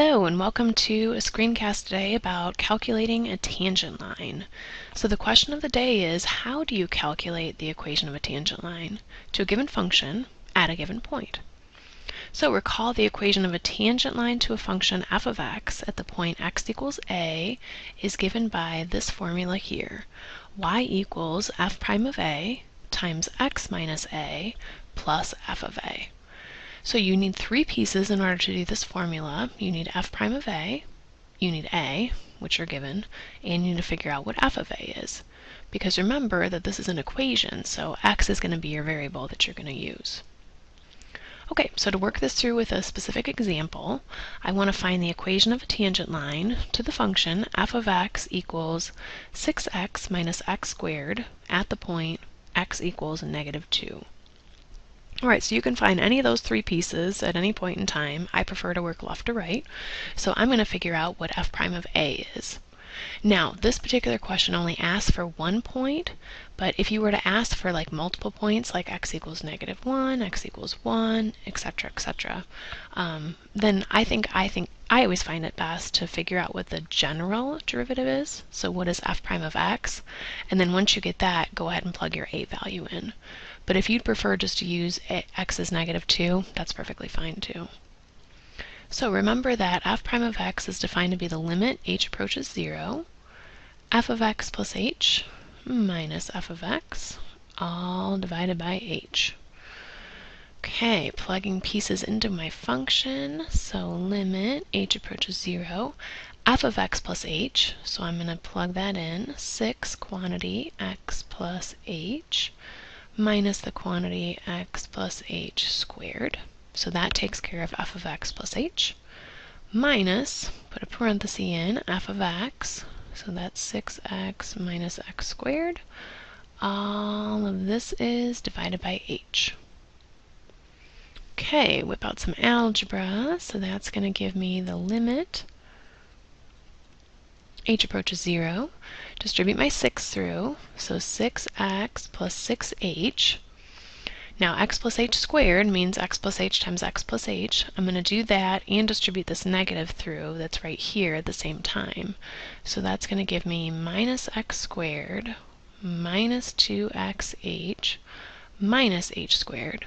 Hello and welcome to a screencast today about calculating a tangent line. So the question of the day is how do you calculate the equation of a tangent line to a given function at a given point? So recall the equation of a tangent line to a function f of x at the point x equals a is given by this formula here. y equals f prime of a times x minus a plus f of a. So you need three pieces in order to do this formula. You need f prime of a, you need a, which are given, and you need to figure out what f of a is. Because remember that this is an equation, so x is going to be your variable that you're going to use. Okay, so to work this through with a specific example, I want to find the equation of a tangent line to the function f of x equals 6x minus x squared at the point x equals negative 2. Alright, so you can find any of those three pieces at any point in time. I prefer to work left to right. So I'm going to figure out what f prime of a is. Now, this particular question only asks for one point, but if you were to ask for like multiple points, like x equals negative 1, x equals 1, etc., etc., um, then I think I think I always find it best to figure out what the general derivative is. So what is f prime of x? And then once you get that, go ahead and plug your a value in. But if you'd prefer just to use x is negative 2, that's perfectly fine too. So remember that f prime of x is defined to be the limit h approaches 0, f of x plus h minus f of x, all divided by h. Okay, plugging pieces into my function. So limit h approaches 0, f of x plus h, so I'm going to plug that in, 6 quantity x plus h minus the quantity x plus h squared. So that takes care of f of x plus h minus, put a parenthesis in, f of x, so that's 6x minus x squared. All of this is divided by h. Okay, whip out some algebra. So that's going to give me the limit h approaches 0. Distribute my 6 through, so 6x plus 6h. Now x plus h squared means x plus h times x plus h. I'm going to do that and distribute this negative through that's right here at the same time. So that's going to give me minus x squared minus 2xh minus h squared.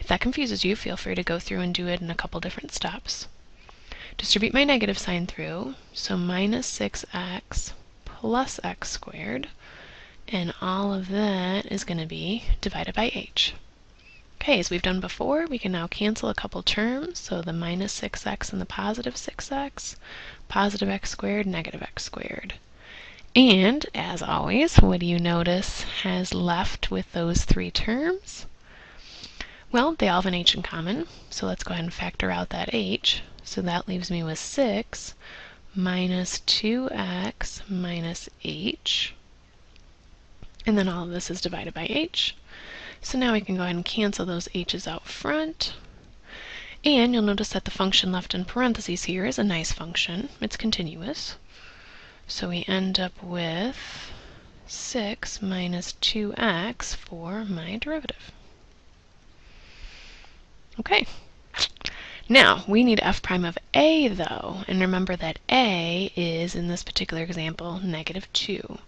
If that confuses you, feel free to go through and do it in a couple different steps. Distribute my negative sign through, so minus 6x plus x squared, and all of that is going to be divided by h. Okay, as we've done before, we can now cancel a couple terms, so the minus 6x and the positive 6x, positive x squared, negative x squared. And, as always, what do you notice has left with those three terms? Well, they all have an h in common, so let's go ahead and factor out that h. So that leaves me with 6 minus 2x minus h. And then all of this is divided by h. So now we can go ahead and cancel those h's out front. And you'll notice that the function left in parentheses here is a nice function. It's continuous. So we end up with 6 minus 2x for my derivative. Okay, now, we need f prime of a, though, and remember that a is, in this particular example, negative 2.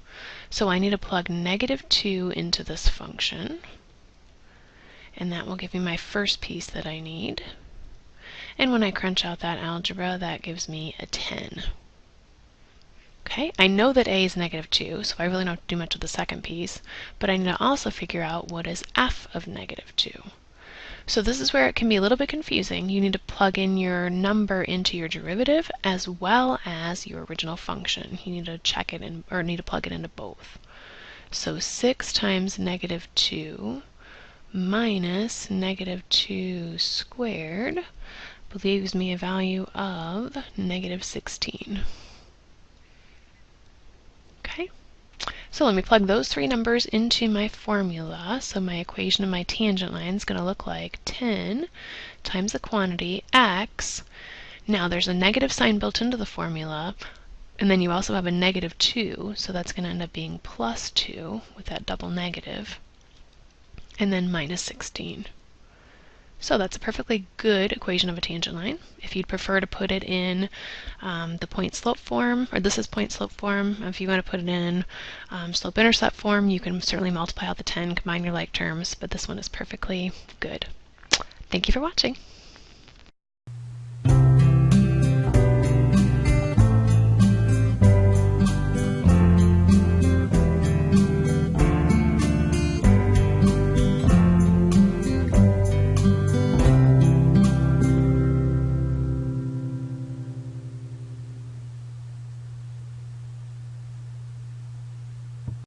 So I need to plug negative 2 into this function, and that will give me my first piece that I need. And when I crunch out that algebra, that gives me a 10. Okay, I know that a is negative 2, so I really don't have to do much with the second piece, but I need to also figure out what is f of negative 2. So this is where it can be a little bit confusing. You need to plug in your number into your derivative as well as your original function. You need to check it in, or need to plug it into both. So 6 times negative 2 minus negative 2 squared leaves me a value of negative 16. Okay. So let me plug those three numbers into my formula. So my equation of my tangent line is going to look like 10 times the quantity x. Now there's a negative sign built into the formula, and then you also have a negative 2, so that's going to end up being plus 2 with that double negative, and then minus 16. So that's a perfectly good equation of a tangent line. If you'd prefer to put it in um, the point slope form, or this is point slope form, if you want to put it in um, slope intercept form, you can certainly multiply out the 10, combine your like terms, but this one is perfectly good. Thank you for watching.